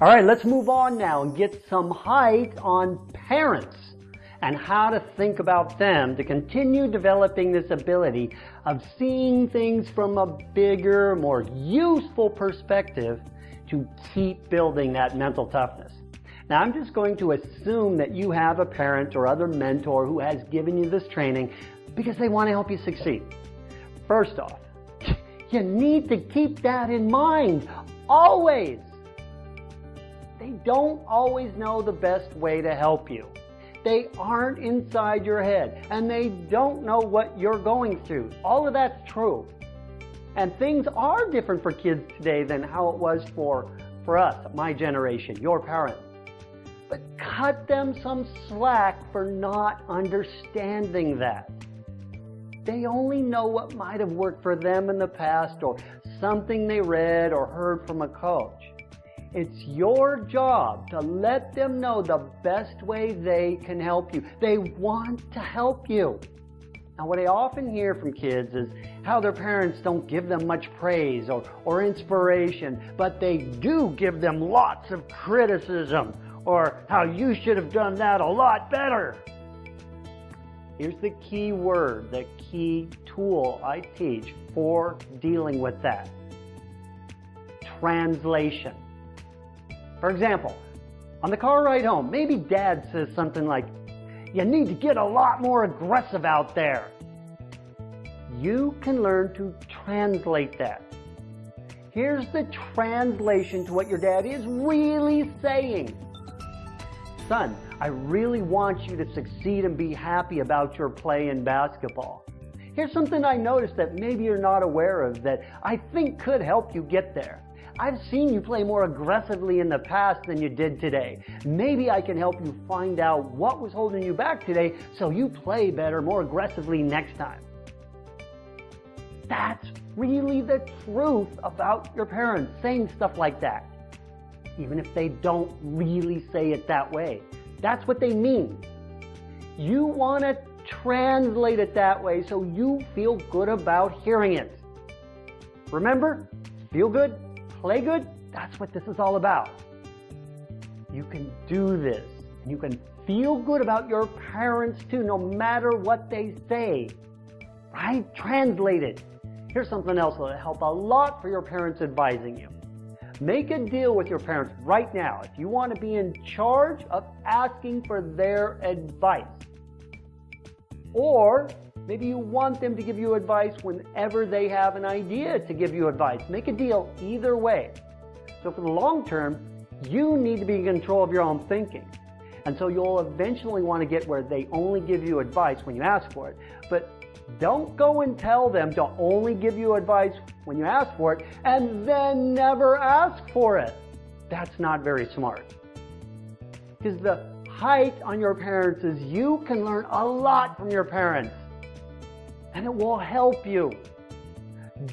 All right, let's move on now and get some height on parents and how to think about them to continue developing this ability of seeing things from a bigger, more useful perspective to keep building that mental toughness. Now, I'm just going to assume that you have a parent or other mentor who has given you this training because they want to help you succeed. First off, you need to keep that in mind always. They don't always know the best way to help you. They aren't inside your head and they don't know what you're going through. All of that's true. And things are different for kids today than how it was for, for us, my generation, your parents. But cut them some slack for not understanding that. They only know what might have worked for them in the past or something they read or heard from a coach. It's your job to let them know the best way they can help you. They want to help you. Now, what I often hear from kids is how their parents don't give them much praise or, or inspiration, but they do give them lots of criticism or how you should have done that a lot better. Here's the key word, the key tool I teach for dealing with that. Translation. For example, on the car ride home, maybe dad says something like, you need to get a lot more aggressive out there. You can learn to translate that. Here's the translation to what your dad is really saying. Son, I really want you to succeed and be happy about your play in basketball. Here's something I noticed that maybe you're not aware of that I think could help you get there. I've seen you play more aggressively in the past than you did today. Maybe I can help you find out what was holding you back today so you play better, more aggressively next time. That's really the truth about your parents saying stuff like that. Even if they don't really say it that way. That's what they mean. You want to translate it that way so you feel good about hearing it. Remember, feel good, play good, that's what this is all about. You can do this. And you can feel good about your parents too, no matter what they say. Right? Translate it. Here's something else that'll help a lot for your parents advising you. Make a deal with your parents right now if you want to be in charge of asking for their advice. Or Maybe you want them to give you advice whenever they have an idea to give you advice. Make a deal either way. So for the long term, you need to be in control of your own thinking. And so you'll eventually want to get where they only give you advice when you ask for it. But don't go and tell them to only give you advice when you ask for it and then never ask for it. That's not very smart. Because the height on your parents is you can learn a lot from your parents and it will help you.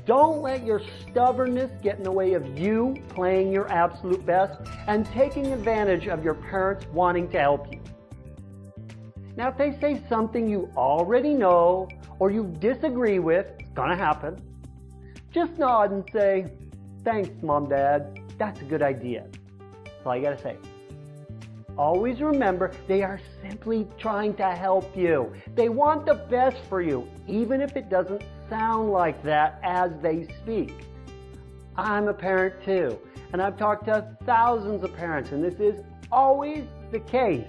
Don't let your stubbornness get in the way of you playing your absolute best and taking advantage of your parents wanting to help you. Now, if they say something you already know or you disagree with, it's gonna happen. Just nod and say, thanks, mom, dad. That's a good idea. That's all you gotta say. Always remember, they are simply trying to help you. They want the best for you, even if it doesn't sound like that as they speak. I'm a parent too, and I've talked to thousands of parents, and this is always the case.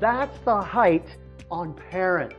That's the height on parents.